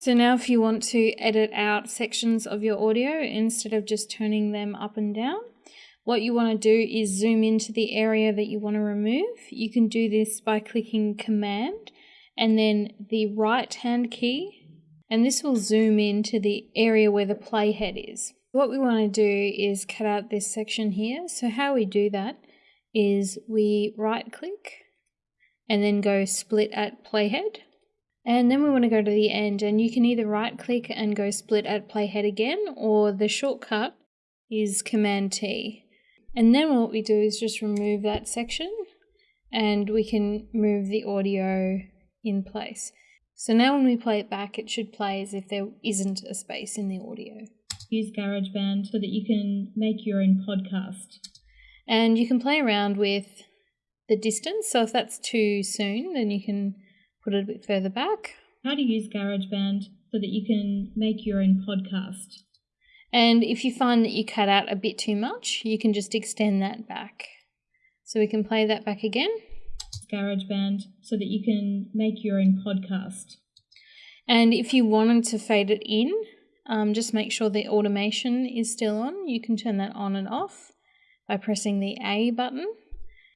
So now if you want to edit out sections of your audio instead of just turning them up and down, what you want to do is zoom into the area that you want to remove. You can do this by clicking Command and then the right hand key, and this will zoom into the area where the playhead is. What we want to do is cut out this section here. So how we do that is we right click and then go split at playhead and then we want to go to the end and you can either right click and go split at playhead again or the shortcut is Command T. And then what we do is just remove that section and we can move the audio in place. So now when we play it back, it should play as if there isn't a space in the audio. Use GarageBand so that you can make your own podcast. And you can play around with the distance. So if that's too soon, then you can put it a bit further back. How to use GarageBand so that you can make your own podcast. And if you find that you cut out a bit too much, you can just extend that back. So we can play that back again. GarageBand so that you can make your own podcast. And if you wanted to fade it in, um, just make sure the automation is still on. You can turn that on and off by pressing the A button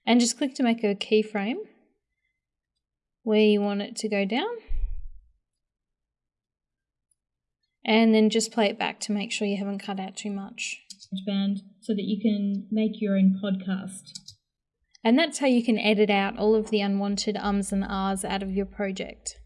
and just click to make a keyframe where you want it to go down. And then just play it back to make sure you haven't cut out too much. Band so that you can make your own podcast. And that's how you can edit out all of the unwanted ums and ahs out of your project.